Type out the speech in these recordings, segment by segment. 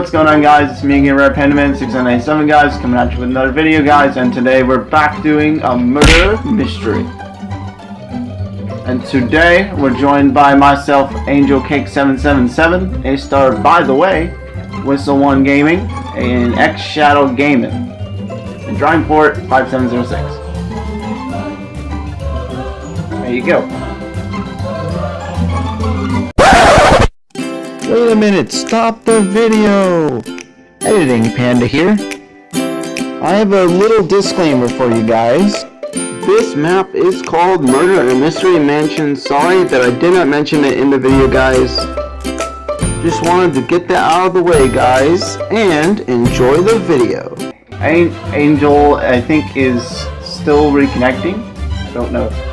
What's going on guys? It's me again, Red Pandaman 6997 guys, coming at you with another video guys, and today we're back doing a murder mystery. And today, we're joined by myself, Angel Cake 777, a star by the way, Whistle One Gaming, and X Shadow Gaming, and Drawing Port 5706. There you go. Wait a minute, stop the video! Editing Panda here. I have a little disclaimer for you guys. This map is called Murder in a Mystery Mansion. Sorry that I did not mention it in the video, guys. Just wanted to get that out of the way, guys, and enjoy the video. Angel, I think, is still reconnecting. I don't know.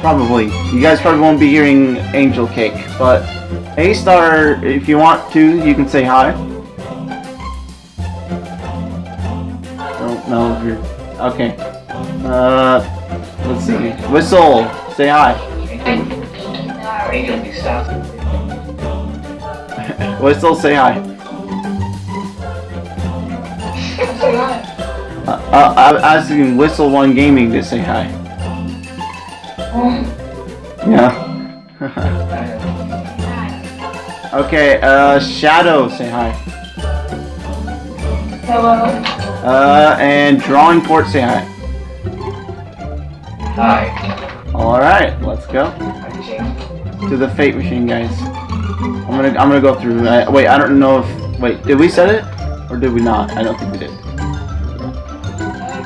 Probably. You guys probably won't be hearing Angel Cake, but A-Star, if you want to, you can say hi. Don't know if you're... Okay. Uh, let's see. Whistle, say hi. Whistle, say hi. Uh, uh, I'm asking Whistle One Gaming to say hi. Yeah. okay, uh, Shadow, say hi. Hello. Uh, and Drawing Port, say hi. Hi. Alright, let's go. To the Fate Machine, guys. I'm gonna, I'm gonna go through, I, wait, I don't know if, wait, did we set it? Or did we not? I don't think we did.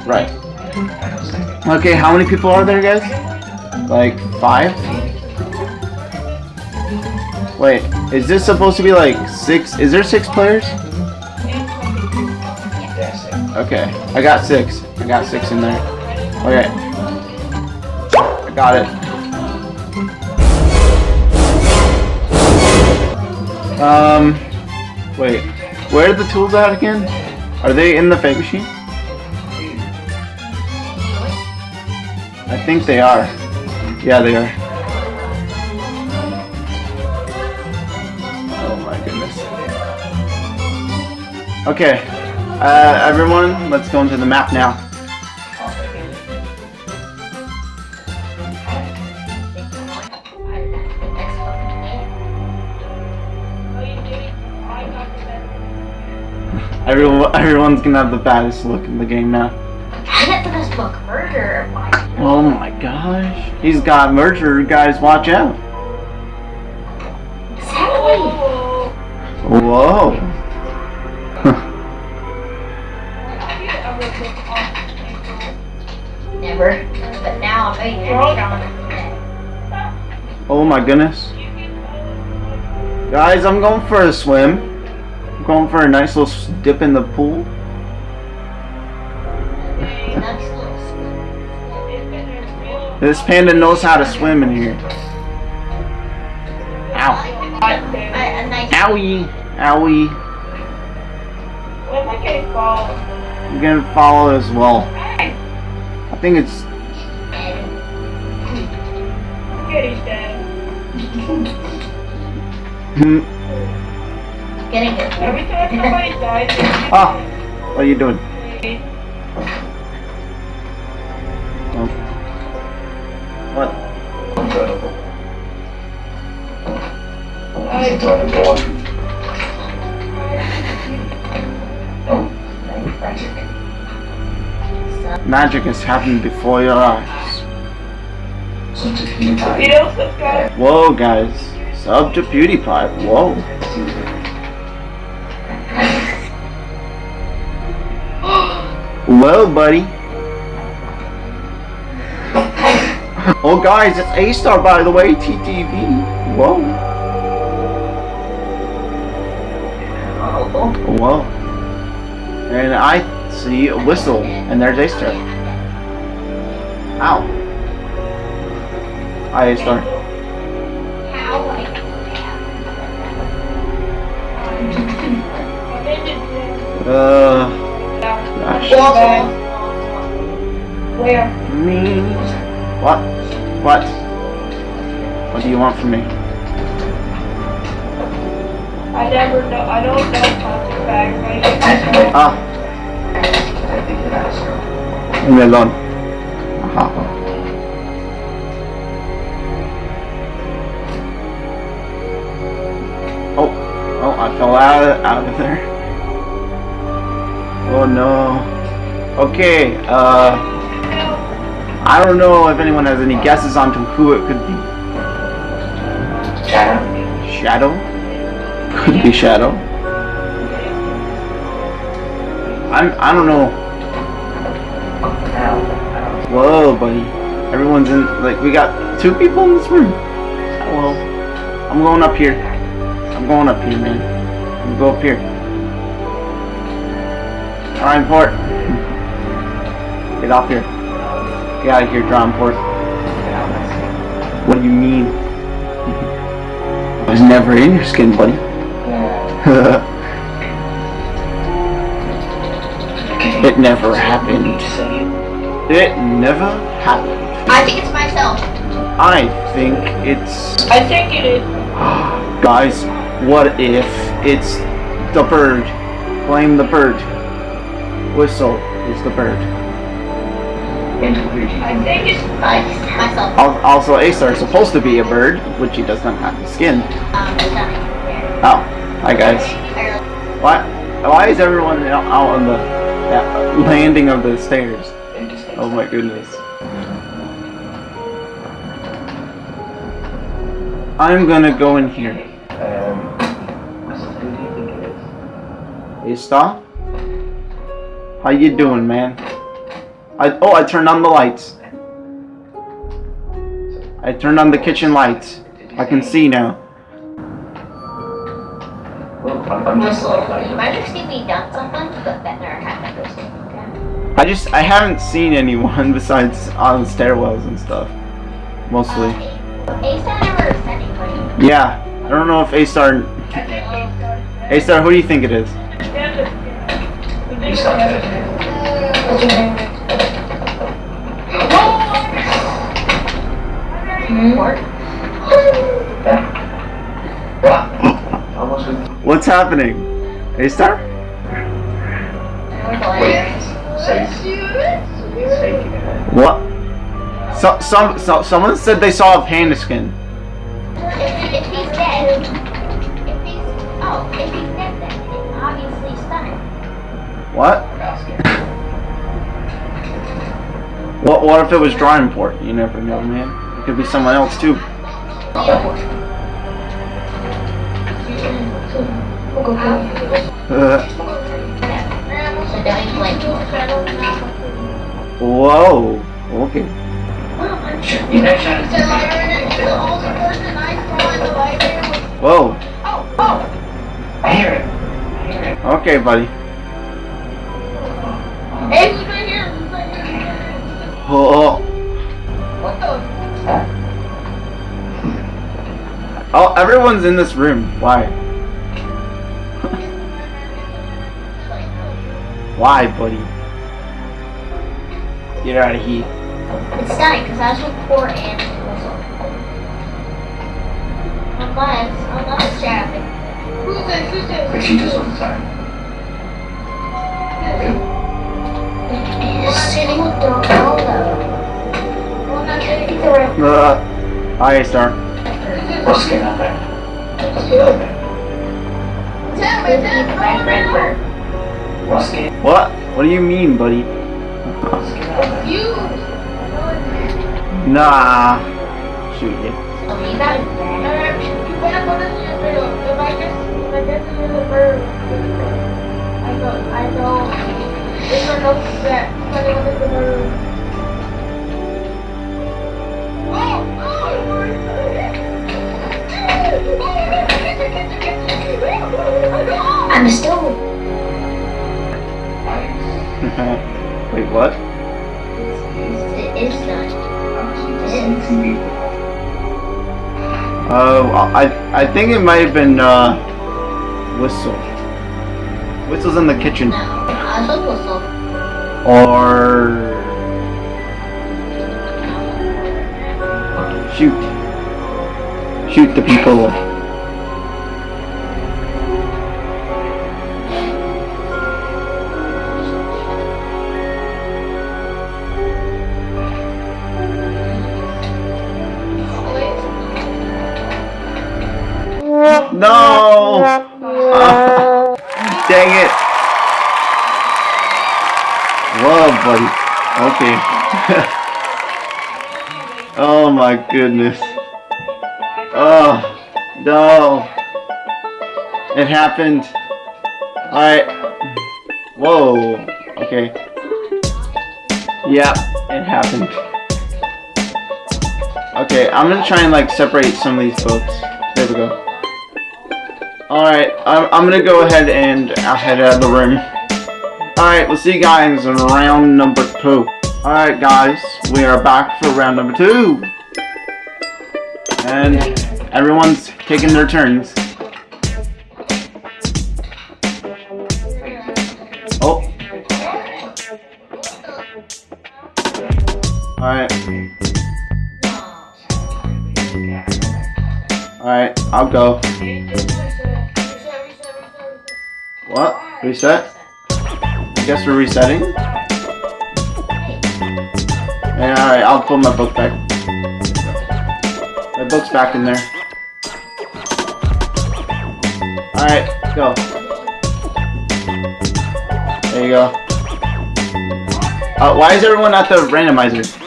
Right. Okay, how many people are there, guys? Like, five? Wait, is this supposed to be like six? Is there six players? Okay, I got six. I got six in there. Okay. I got it. Um, wait. Where are the tools at again? Are they in the fake machine? I think they are. Yeah, they are. Oh my goodness. Okay, uh, everyone, let's go into the map now. Everyone, everyone's gonna have the baddest look in the game now. I get the best book, Murder. Oh my gosh. He's got murder. guys, watch out. Exactly. Whoa. Never. But now I'm going to Oh my goodness. Guys, I'm going for a swim. I'm going for a nice little dip in the pool. This panda knows how to swim in here. Ow. Owie. Owie. What am I getting called? You're gonna follow as well. I think it's... Kitty's dead. Hmm. getting it. Every time somebody dies, they get Ah. What are you doing? I- Incredible. Oh, magic. Magic is happening before your eyes. Subscribe. Whoa, guys. Sub to PewDiePie. Whoa. Well, buddy. Oh, guys, it's A-Star, by the way. TTV. Whoa. Whoa. And I see a whistle, and there's A-Star. Ow. Hi, A-Star. Uh, gosh. Where? Me. What? What? What do you want from me? I never know. I don't know bags. I just Ah, I think it has. melon. Aha. Oh, oh, I fell out of, out of there. Oh no. Okay, uh, I don't know if anyone has any guesses on to who it could be. Shadow. Shadow? Could be Shadow. I'm, I don't know. Buddy. Everyone's in, like, we got two people in this room. Well, I'm going up here. I'm going up here, man. I'm go up here. Ryan Port. Get off here. Get out of here, John Port. What do you mean? I was never in your skin, buddy. Yeah. it never happened. It. Never happened. I think it's myself. I think it's I think it is. Guys, what if it's the bird? Blame the bird. Whistle is the bird. And who do you I think? it's. Myself. Also, A-Star is supposed to be a bird, which he does not have the skin. Um. Oh, hi guys. Why? Why is everyone out out on the landing of the stairs? And just Oh my goodness. I'm gonna go in here. Um, Russell, who do you think it is? A-Star? How you doing, man? I oh, I turned on the lights. I turned on the kitchen lights. I can see now. Well, I'm, I'm just like, You might have seen me done something, I just I haven't seen anyone besides on stairwells and stuff. Mostly. Uh, Asa never sent anybody. Yeah. I don't know if A-Star I think it's. A-Star, who do you think it is? He's not dead. What? Yeah. Wow. Almost with. What's happening? A-Star? What? So, some, so, someone said they saw a panda skin. What? What? What if it was drawing port? You never know, man. It could be someone else too. Uh, Blame whoa. Okay. You know, Shadow. Whoa. I hear it. I hear it. Okay, buddy. Hey, right here. Right here. Oh. What the? Oh, everyone's in this room. Why? Why, buddy? Get out of here. It's stunning because I was with poor and whistle. Unless, unless it's Shadow. Who's this? Who's this? But she does all the time. He's sitting with the Ronaldo. Can I get the right? Uh, hi, Star. What's going on there? What's going on there? What's going What? What do you mean, buddy? What's going on there? Nah. Shoot you. Oh, you what? It is done. Oh, I I think it might have been uh, whistle. Whistle's in the kitchen, No, I whistle. or shoot, shoot the people. Buddy. Okay. oh my goodness. Oh, no. It happened. Alright. Whoa. Okay. Yep, it happened. Okay, I'm gonna try and like separate some of these folks. There we go. Alright, I'm, I'm gonna go ahead and I'll head out of the room. Alright, we'll see you guys in round number two. Alright guys, we are back for round number two. And everyone's taking their turns. Oh. Alright. Alright, I'll go. What? Reset? I guess we're resetting? Yeah, alright, I'll put my book back. My book's back in there. Alright, go. There you go. Uh, why is everyone at the randomizer?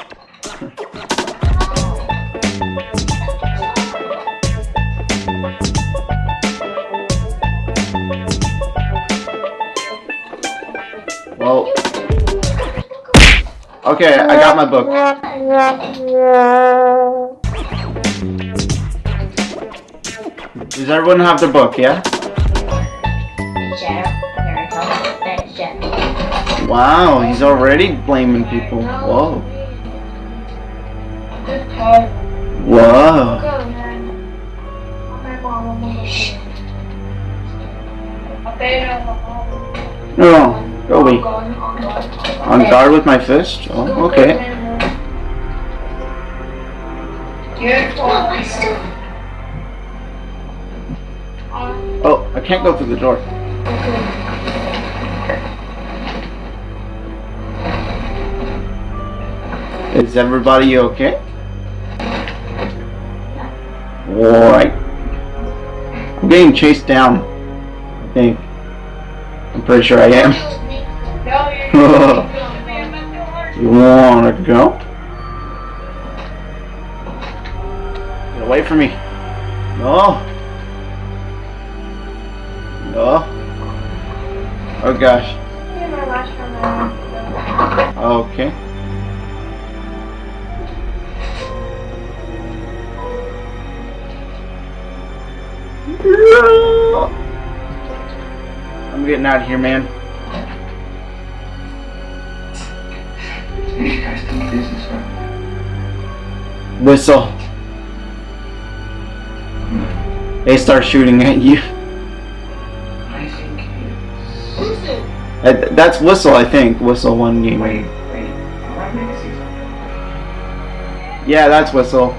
Okay, I got my book. Does everyone have their book, yeah? Wow, he's already blaming people. Whoa. Whoa. No, go away. On guard with my fist? Oh, okay. Oh, I can't go through the door. Is everybody okay? Alright. I'm getting chased down. I think. I'm pretty sure I am. You wanna go? Get away from me. No. No. Oh gosh. Okay. I'm getting out of here, man. These guys do business, right? Whistle. They start shooting at you. I think it's... Uh, That's Whistle, I think. Whistle one game. Wait, wait. I might make a season. Yeah, that's Whistle.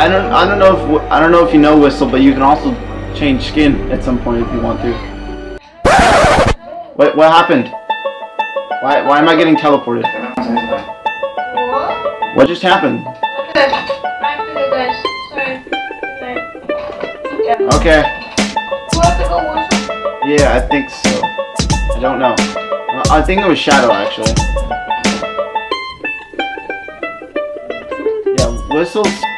I don't I don't know if I don't know if you know Whistle, but you can also change skin at some point if you want to. Wait, what happened? Why why am I getting teleported? What? Just happened? Okay. Yeah. I think so. I don't know. I think it was Shadow actually. Yeah, Whistle's.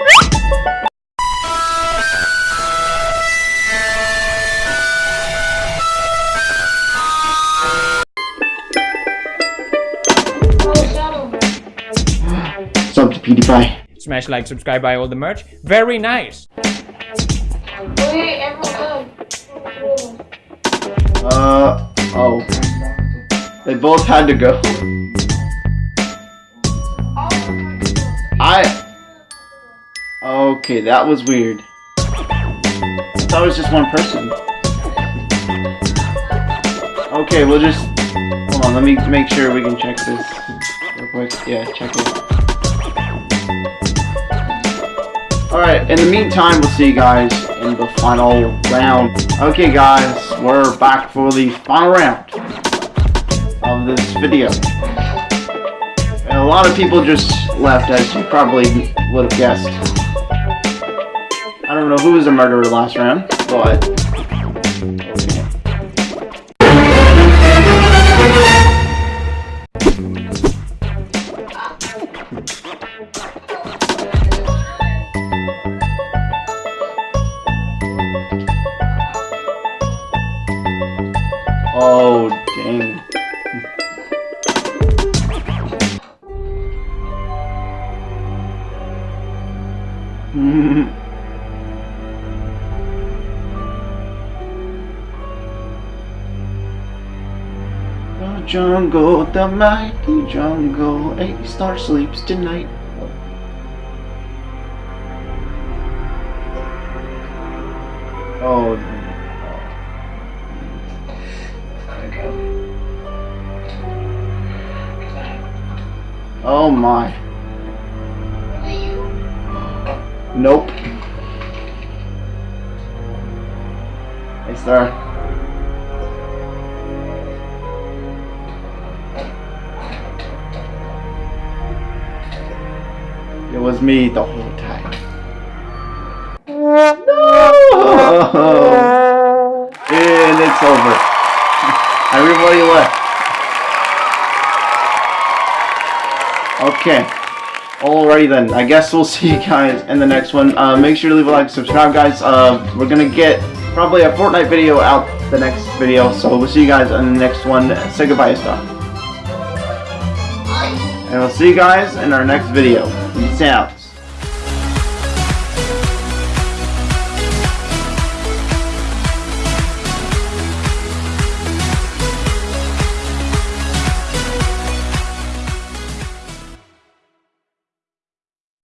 Sub to PewDiePie. Smash like, subscribe, buy all the merch. Very nice. Wait, everyone. Uh oh. They both had to go. I. Okay, that was weird. I thought it was just one person. Okay, we'll just. Hold on, let me make sure we can check this real quick. Yeah, check it. Alright, in the meantime, we'll see you guys in the final round. Okay, guys, we're back for the final round of this video. And a lot of people just left, as you probably would have guessed. I don't know who was the murderer last round, but... jungle, the mighty jungle, a star sleeps tonight. Oh, oh my. Nope. Hey, sir. It was me the whole time. No! And it's over. Everybody left. Okay. Alrighty then. I guess we'll see you guys in the next one. Uh, make sure to leave a like, subscribe, guys. Uh, we're gonna get probably a Fortnite video out the next video. So we'll see you guys in the next one. Say goodbye, stuff. And we'll see you guys in our next video. Out.